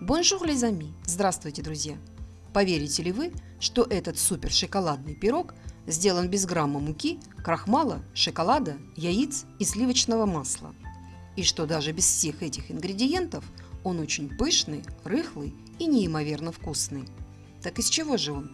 Bonjour, les amis! Здравствуйте, друзья! Поверите ли вы, что этот супер шоколадный пирог сделан без грамма муки, крахмала, шоколада, яиц и сливочного масла? И что даже без всех этих ингредиентов он очень пышный, рыхлый и неимоверно вкусный. Так из чего же он?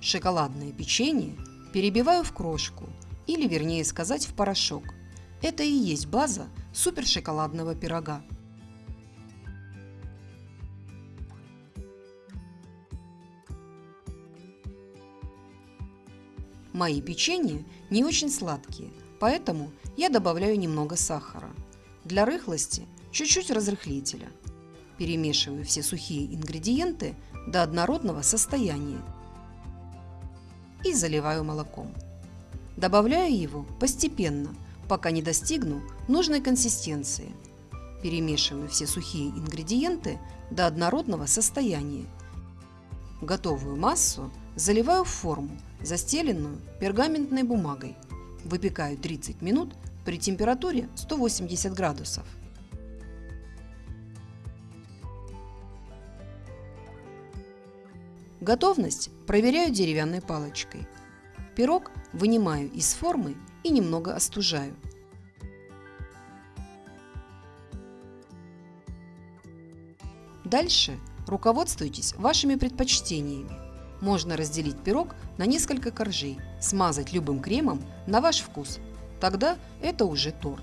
Шоколадное печенье перебиваю в крошку, или вернее сказать в порошок – это и есть база супершоколадного пирога. Мои печенья не очень сладкие, поэтому я добавляю немного сахара. Для рыхлости чуть-чуть разрыхлителя. Перемешиваю все сухие ингредиенты до однородного состояния и заливаю молоком. Добавляю его постепенно – пока не достигну нужной консистенции. Перемешиваю все сухие ингредиенты до однородного состояния. Готовую массу заливаю в форму, застеленную пергаментной бумагой. Выпекаю 30 минут при температуре 180 градусов. Готовность проверяю деревянной палочкой. Пирог вынимаю из формы и немного остужаю. Дальше руководствуйтесь вашими предпочтениями. Можно разделить пирог на несколько коржей, смазать любым кремом на ваш вкус. Тогда это уже торт.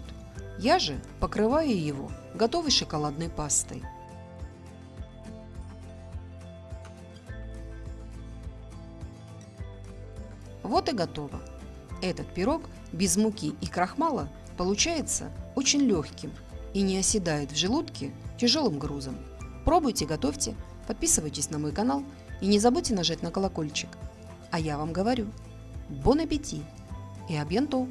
Я же покрываю его готовой шоколадной пастой. Вот и готово. Этот пирог без муки и крахмала получается очень легким и не оседает в желудке тяжелым грузом. Пробуйте, готовьте, подписывайтесь на мой канал и не забудьте нажать на колокольчик. А я вам говорю, бон аппетит и абьянто!